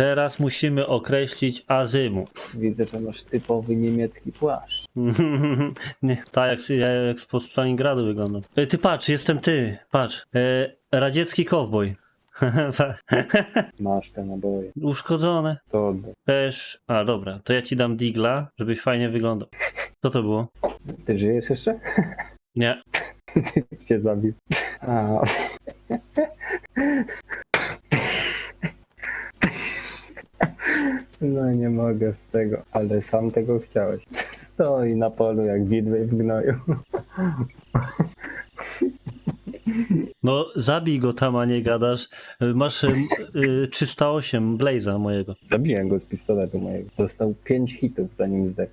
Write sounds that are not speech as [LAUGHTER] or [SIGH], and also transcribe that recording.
Teraz musimy określić azymut. [LAUGHS] Widzę, że masz typowy niemiecki płaszcz. Nie, tak jak, ja- jak spod Stalingradu wyglądam. E, Ty patrz, jestem ty. Patrz. E, radziecki kowboj. [LAUGHS] Masz te naboje. Uszkodzone. To oddaj. Też. A dobra, to ja ci dam digla, żebyś fajnie wyglądał. Co to było? Ty żyjesz jeszcze? Nie. [LAUGHS] Typ cię zabił. A. No nie mogę z tego, ale sam tego chciałeś. [LAUGHS] Stoi na polu jak widły w gnoju. [LAUGHS] No zabij go tam, a nie gadasz. Masz e, 308 Blaze'a mojego. Zabiłem go z pistoletu mojego. Dostał 5 hitów zanim zdechł.